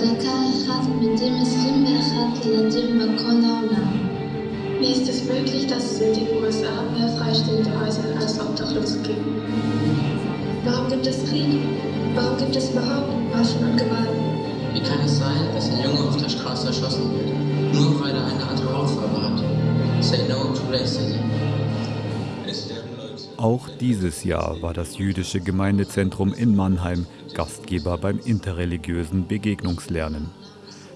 ودكا hat, mit dem es Himbeer hat, Ledimba, Kolaula. Wie ist es möglich, dass es in den USA mehr freistehende Häuser als Obdachlose gibt? Warum gibt es Krieg? Warum gibt es überhaupt Waffen und Gewalt? Wie kann es sein, dass ein Junge auf der Straße erschossen wird, nur weil er eine andere Hautfarbe hat? Say no to racism. Auch dieses Jahr war das jüdische Gemeindezentrum in Mannheim Gastgeber beim interreligiösen Begegnungslernen.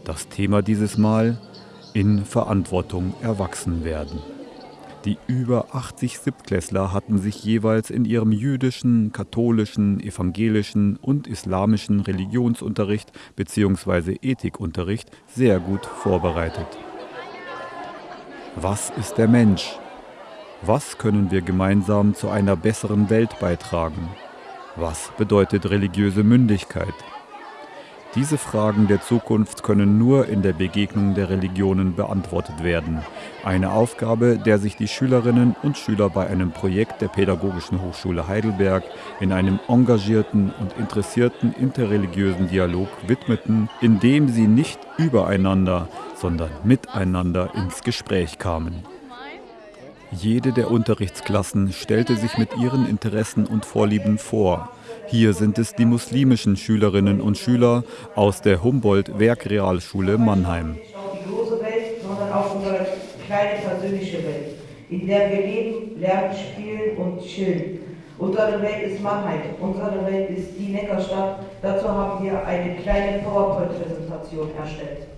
Das Thema dieses Mal in Verantwortung erwachsen werden. Die über 80 Siebtklässler hatten sich jeweils in ihrem jüdischen, katholischen, evangelischen und islamischen Religionsunterricht bzw. Ethikunterricht sehr gut vorbereitet. Was ist der Mensch? Was können wir gemeinsam zu einer besseren Welt beitragen? Was bedeutet religiöse Mündigkeit? Diese Fragen der Zukunft können nur in der Begegnung der Religionen beantwortet werden. Eine Aufgabe, der sich die Schülerinnen und Schüler bei einem Projekt der Pädagogischen Hochschule Heidelberg in einem engagierten und interessierten interreligiösen Dialog widmeten, indem sie nicht übereinander, sondern miteinander ins Gespräch kamen. Jede der Unterrichtsklassen stellte sich mit ihren Interessen und Vorlieben vor. Hier sind es die muslimischen Schülerinnen und Schüler aus der Humboldt-Werkrealschule Mannheim. Die große Welt, sondern auch unsere kleine persönliche Welt, in der wir leben, lernen, spielen und chillen. Unsere Welt ist Mannheim, unsere Welt ist die Neckarstadt. Dazu haben wir eine kleine PowerPoint-Präsentation erstellt.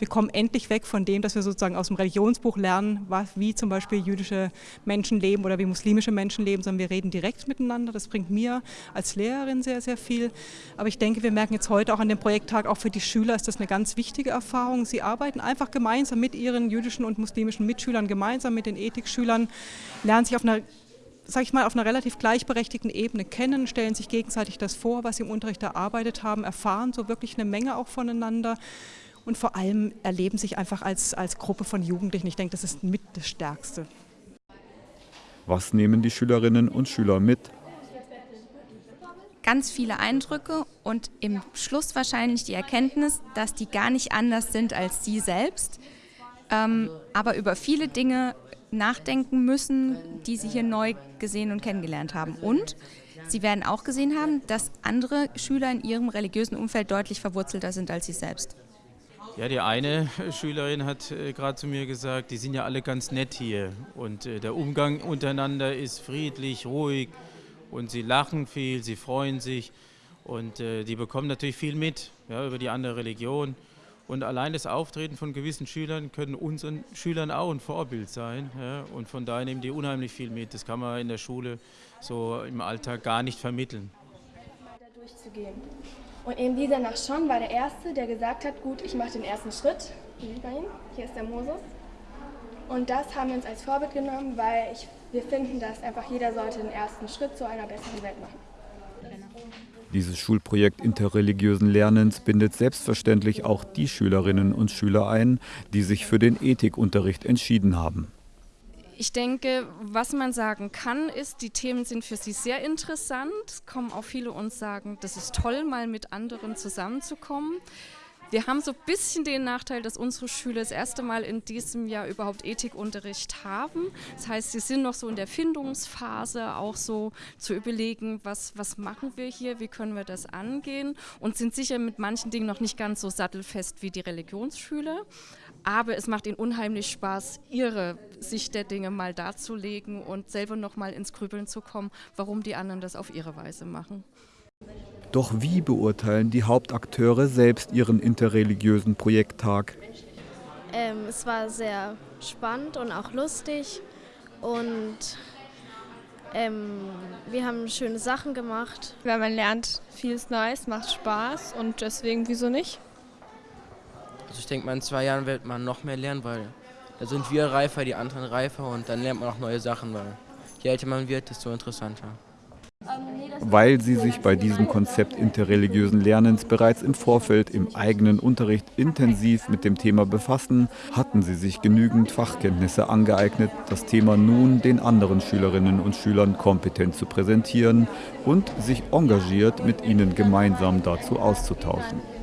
Wir kommen endlich weg von dem, dass wir sozusagen aus dem Religionsbuch lernen, was, wie zum Beispiel jüdische Menschen leben oder wie muslimische Menschen leben, sondern wir reden direkt miteinander. Das bringt mir als Lehrerin sehr, sehr viel. Aber ich denke, wir merken jetzt heute auch an dem Projekttag, auch für die Schüler ist das eine ganz wichtige Erfahrung. Sie arbeiten einfach gemeinsam mit ihren jüdischen und muslimischen Mitschülern, gemeinsam mit den Ethikschülern, lernen sich auf einer sage ich mal, auf einer relativ gleichberechtigten Ebene kennen, stellen sich gegenseitig das vor, was sie im Unterricht erarbeitet haben, erfahren so wirklich eine Menge auch voneinander und vor allem erleben sich einfach als, als Gruppe von Jugendlichen. Ich denke, das ist mit das Stärkste. Was nehmen die Schülerinnen und Schüler mit? Ganz viele Eindrücke und im Schluss wahrscheinlich die Erkenntnis, dass die gar nicht anders sind als sie selbst, ähm, aber über viele Dinge nachdenken müssen, die sie hier neu gesehen und kennengelernt haben. Und sie werden auch gesehen haben, dass andere Schüler in ihrem religiösen Umfeld deutlich verwurzelter sind als sie selbst. Ja, die eine Schülerin hat äh, gerade zu mir gesagt, die sind ja alle ganz nett hier und äh, der Umgang untereinander ist friedlich, ruhig und sie lachen viel, sie freuen sich und äh, die bekommen natürlich viel mit ja, über die andere Religion. Und allein das Auftreten von gewissen Schülern können unseren Schülern auch ein Vorbild sein. Ja, und von daher nehmen die unheimlich viel mit. Das kann man in der Schule so im Alltag gar nicht vermitteln. Da durchzugehen. Und eben dieser nach Schon war der Erste, der gesagt hat, gut, ich mache den ersten Schritt. Hier ist der Moses. Und das haben wir uns als Vorbild genommen, weil ich, wir finden, dass einfach jeder sollte den ersten Schritt zu einer besseren Welt machen. Dieses Schulprojekt interreligiösen Lernens bindet selbstverständlich auch die Schülerinnen und Schüler ein, die sich für den Ethikunterricht entschieden haben. Ich denke, was man sagen kann, ist, die Themen sind für sie sehr interessant. Es kommen auch viele uns sagen, das ist toll, mal mit anderen zusammenzukommen. Wir haben so ein bisschen den Nachteil, dass unsere Schüler das erste Mal in diesem Jahr überhaupt Ethikunterricht haben. Das heißt, sie sind noch so in der Findungsphase, auch so zu überlegen, was, was machen wir hier, wie können wir das angehen und sind sicher mit manchen Dingen noch nicht ganz so sattelfest wie die Religionsschüler. Aber es macht ihnen unheimlich Spaß, ihre Sicht der Dinge mal darzulegen und selber noch mal ins Grübeln zu kommen, warum die anderen das auf ihre Weise machen. Doch wie beurteilen die Hauptakteure selbst ihren interreligiösen Projekttag? Ähm, es war sehr spannend und auch lustig und ähm, wir haben schöne Sachen gemacht. Weil man lernt vieles Neues, macht Spaß und deswegen wieso nicht? Also ich denke mal, in zwei Jahren wird man noch mehr lernen, weil da sind wir reifer, die anderen reifer und dann lernt man auch neue Sachen, weil je älter man wird, desto interessanter. Weil sie sich bei diesem Konzept interreligiösen Lernens bereits im Vorfeld im eigenen Unterricht intensiv mit dem Thema befassen, hatten sie sich genügend Fachkenntnisse angeeignet, das Thema nun den anderen Schülerinnen und Schülern kompetent zu präsentieren und sich engagiert mit ihnen gemeinsam dazu auszutauschen.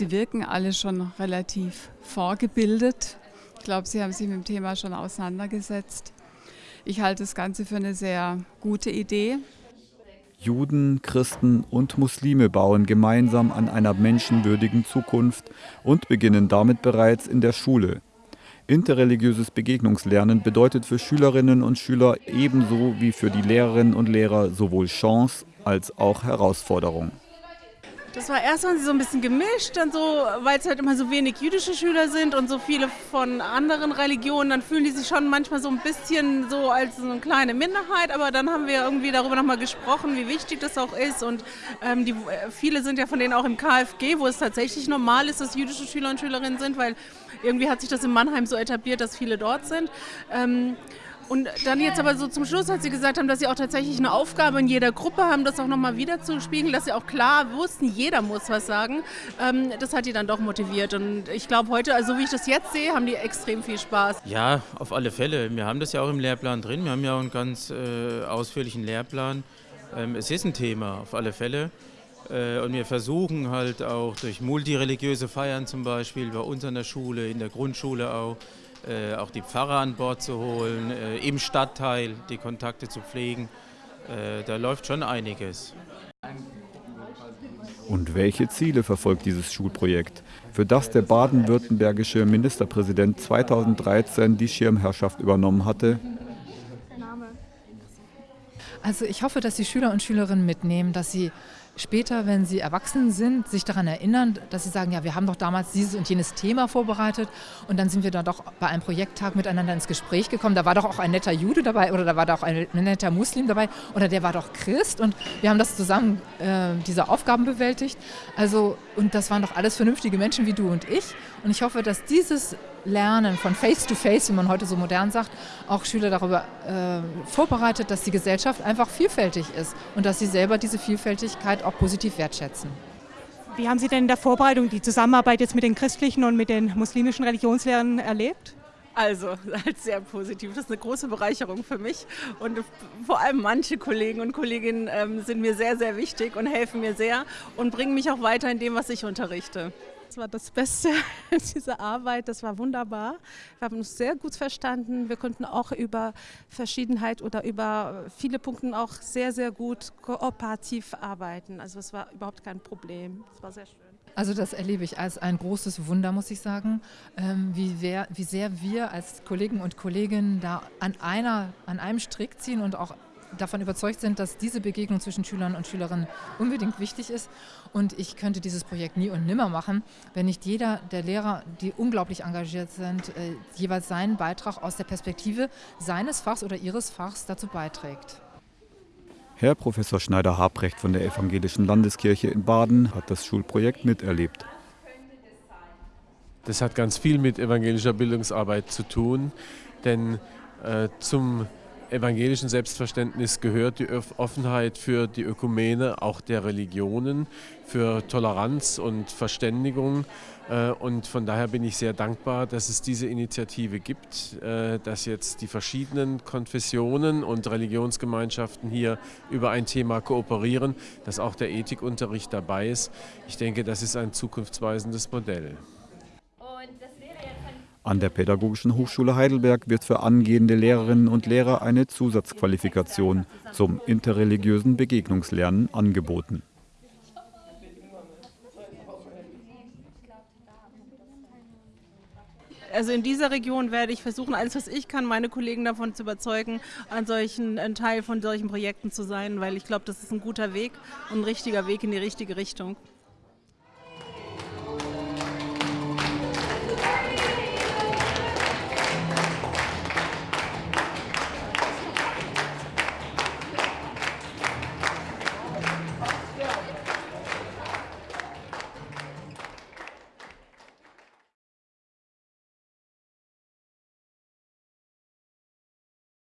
Sie wirken alle schon relativ vorgebildet. Ich glaube, Sie haben sich mit dem Thema schon auseinandergesetzt. Ich halte das Ganze für eine sehr gute Idee. Juden, Christen und Muslime bauen gemeinsam an einer menschenwürdigen Zukunft und beginnen damit bereits in der Schule. Interreligiöses Begegnungslernen bedeutet für Schülerinnen und Schüler ebenso wie für die Lehrerinnen und Lehrer sowohl Chance als auch Herausforderung. Das war erstmal so ein bisschen gemischt, dann so, weil es halt immer so wenig jüdische Schüler sind und so viele von anderen Religionen, dann fühlen die sich schon manchmal so ein bisschen so als so eine kleine Minderheit, aber dann haben wir irgendwie darüber nochmal gesprochen, wie wichtig das auch ist und ähm, die, viele sind ja von denen auch im KfG, wo es tatsächlich normal ist, dass jüdische Schüler und Schülerinnen sind, weil irgendwie hat sich das in Mannheim so etabliert, dass viele dort sind. Ähm, und dann jetzt aber so zum Schluss, als Sie gesagt haben, dass Sie auch tatsächlich eine Aufgabe in jeder Gruppe haben, das auch nochmal wieder zu spiegeln, dass Sie auch klar wussten, jeder muss was sagen, ähm, das hat die dann doch motiviert. Und ich glaube heute, also wie ich das jetzt sehe, haben die extrem viel Spaß. Ja, auf alle Fälle. Wir haben das ja auch im Lehrplan drin. Wir haben ja auch einen ganz äh, ausführlichen Lehrplan. Ähm, es ist ein Thema, auf alle Fälle. Äh, und wir versuchen halt auch durch multireligiöse Feiern zum Beispiel bei uns an der Schule, in der Grundschule auch, äh, auch die Pfarrer an Bord zu holen, äh, im Stadtteil die Kontakte zu pflegen. Äh, da läuft schon einiges. Und welche Ziele verfolgt dieses Schulprojekt, für das der baden-württembergische Ministerpräsident 2013 die Schirmherrschaft übernommen hatte? Also ich hoffe, dass die Schüler und Schülerinnen mitnehmen, dass sie später, wenn sie erwachsen sind, sich daran erinnern, dass sie sagen, ja, wir haben doch damals dieses und jenes Thema vorbereitet und dann sind wir dann doch bei einem Projekttag miteinander ins Gespräch gekommen. Da war doch auch ein netter Jude dabei oder da war doch ein netter Muslim dabei oder der war doch Christ und wir haben das zusammen, äh, diese Aufgaben bewältigt. Also, und das waren doch alles vernünftige Menschen wie du und ich. Und ich hoffe, dass dieses Lernen von Face-to-Face, -face, wie man heute so modern sagt, auch Schüler darüber äh, vorbereitet, dass die Gesellschaft einfach vielfältig ist und dass sie selber diese Vielfältigkeit auch positiv wertschätzen. Wie haben Sie denn in der Vorbereitung die Zusammenarbeit jetzt mit den christlichen und mit den muslimischen Religionslehrern erlebt? Also, halt sehr positiv. Das ist eine große Bereicherung für mich. Und vor allem manche Kollegen und Kolleginnen ähm, sind mir sehr, sehr wichtig und helfen mir sehr und bringen mich auch weiter in dem, was ich unterrichte. Das war das Beste dieser Arbeit. Das war wunderbar. Wir haben uns sehr gut verstanden. Wir konnten auch über Verschiedenheit oder über viele Punkte auch sehr, sehr gut kooperativ arbeiten. Also es war überhaupt kein Problem. Es war sehr schön. Also das erlebe ich als ein großes Wunder, muss ich sagen, ähm, wie, wer, wie sehr wir als Kollegen und Kolleginnen da an, einer, an einem Strick ziehen und auch davon überzeugt sind, dass diese Begegnung zwischen Schülern und Schülerinnen unbedingt wichtig ist. Und ich könnte dieses Projekt nie und nimmer machen, wenn nicht jeder der Lehrer, die unglaublich engagiert sind, äh, jeweils seinen Beitrag aus der Perspektive seines Fachs oder ihres Fachs dazu beiträgt. Herr Professor Schneider-Habrecht von der Evangelischen Landeskirche in Baden hat das Schulprojekt miterlebt. Das hat ganz viel mit evangelischer Bildungsarbeit zu tun, denn äh, zum evangelischen Selbstverständnis gehört die Offenheit für die Ökumene, auch der Religionen, für Toleranz und Verständigung. Äh, und von daher bin ich sehr dankbar, dass es diese Initiative gibt, äh, dass jetzt die verschiedenen Konfessionen und Religionsgemeinschaften hier über ein Thema kooperieren, dass auch der Ethikunterricht dabei ist. Ich denke, das ist ein zukunftsweisendes Modell. An der Pädagogischen Hochschule Heidelberg wird für angehende Lehrerinnen und Lehrer eine Zusatzqualifikation zum interreligiösen Begegnungslernen angeboten. Also in dieser Region werde ich versuchen, alles was ich kann, meine Kollegen davon zu überzeugen, an solchen, ein Teil von solchen Projekten zu sein, weil ich glaube, das ist ein guter Weg und ein richtiger Weg in die richtige Richtung.